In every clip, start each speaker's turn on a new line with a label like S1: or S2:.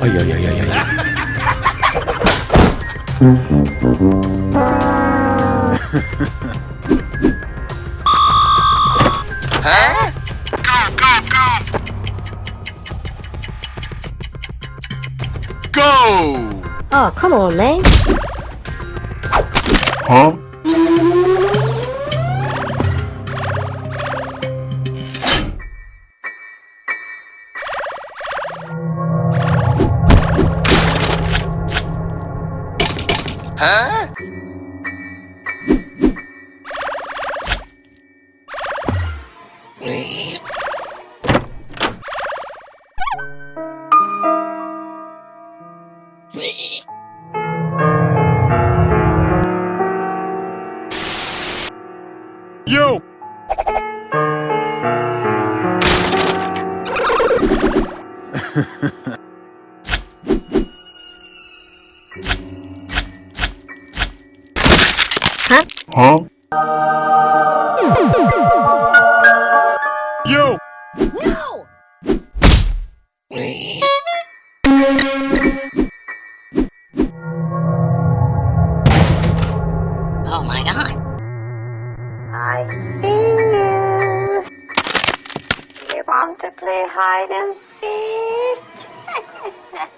S1: Ay, ay, ay, ay, ay.
S2: Go!
S3: Oh, come on, man.
S1: Huh?
S2: Huh?
S1: Yo!
S3: Huh?
S1: Huh?
S4: See you. You want to play hide and seek?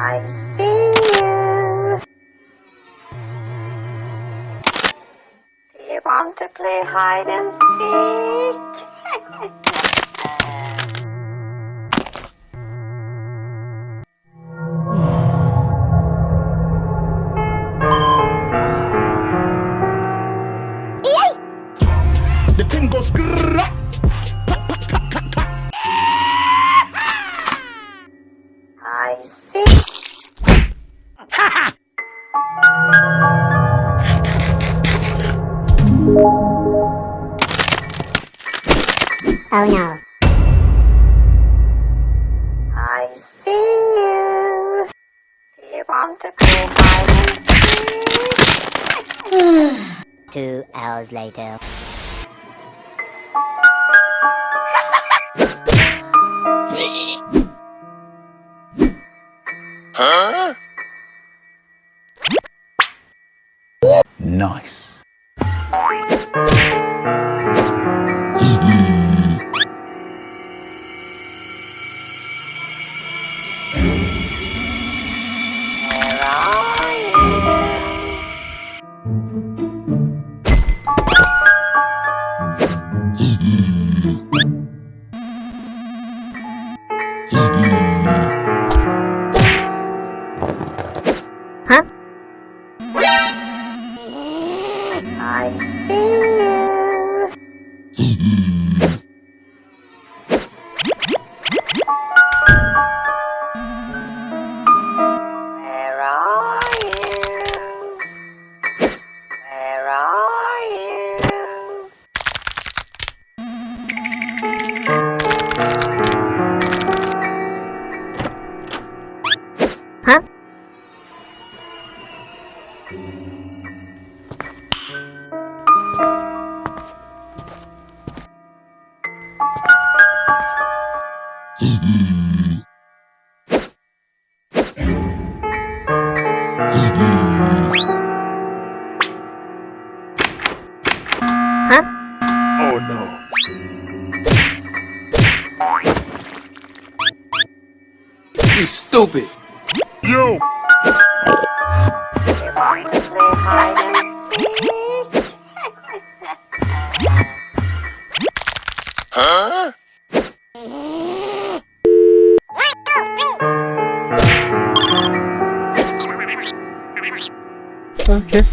S4: I see you.
S1: Do
S4: you want to play hide and seek?
S1: The goes.
S4: I see.
S3: Oh no.
S4: I see you. Do you want to play hide and seek?
S3: Two hours later.
S2: Huh?
S1: Nice.
S3: Huh?
S4: I see you. Where are you?
S1: Where are you? Huh?
S5: You stupid.
S1: Yo!
S4: You want to play hide and seek?
S2: Huh?
S1: Okay.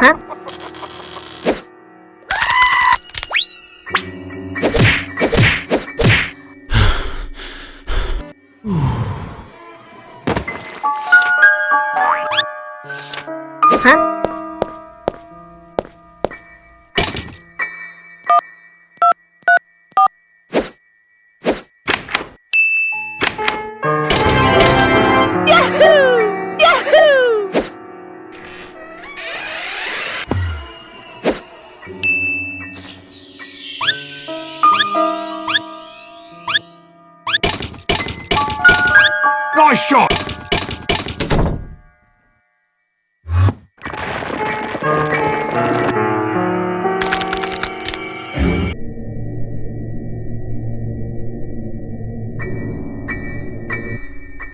S1: Nice shot!